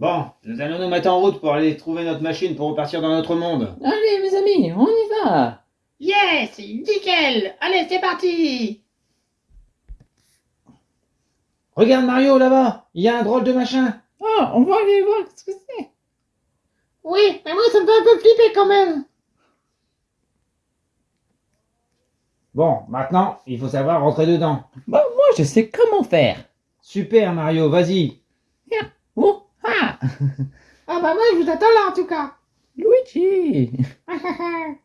Bon, nous allons nous mettre en route pour aller trouver notre machine pour repartir dans notre monde. Allez, mes amis, on y va. Yes, nickel. Allez, c'est parti. Regarde Mario là-bas, il y a un drôle de machin. Oh, on va aller voir ce que c'est. Oui, mais moi, ça me fait un peu flipper quand même. Bon, maintenant, il faut savoir rentrer dedans. Bah, moi, je sais comment faire. Super Mario, vas-y. Ah, Ah bah moi, je vous attends là, en tout cas. Luigi.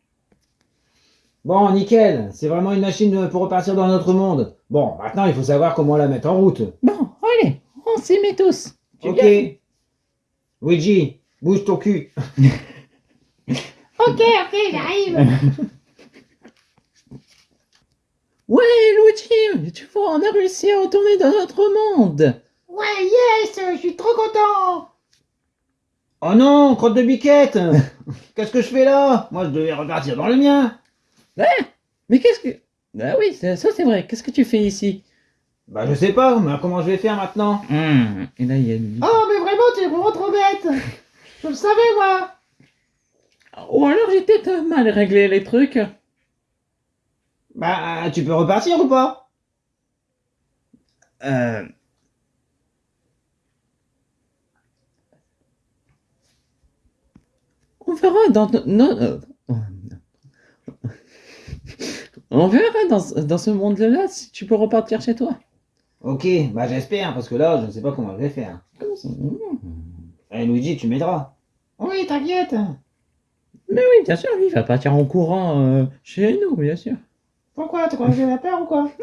Bon, nickel, c'est vraiment une machine pour repartir dans notre monde. Bon, maintenant, il faut savoir comment la mettre en route. Bon, allez, on s'y met tous. Tu Ok. viens Luigi, bouge ton cul. ok, ok, j'arrive. Ouais, Luigi, tu vois, on a réussi à retourner dans notre monde. Ouais, yes, je suis trop content. Oh non, crotte de biquette Qu'est-ce que je fais là? Moi, je devais repartir dans le mien. Mais qu'est-ce que... Ah oui, ça, ça, c'est vrai. Qu'est-ce que tu fais ici? Bah, je sais pas, mais comment je vais faire maintenant? Hmm, Et là, il y a Luigi. Oh, mais vraiment, tu es vraiment trop bête. Je le savais, moi. Ou alors j'ai peut-être mal réglé les trucs. Bah, tu peux repartir ou pas? Euh... On verra dans... non, euh, On verra dans, dans ce monde-là si tu peux repartir chez toi. Ok, bah j'espère, parce que là, je ne sais pas comment je vais faire. Eh Luigi, tu m'aideras. Oui, t'inquiète. Mais oui, bien sûr, lui, il va partir en courant euh, chez nous, bien sûr. Pourquoi? T'as quoi, j'ai la peur ou quoi?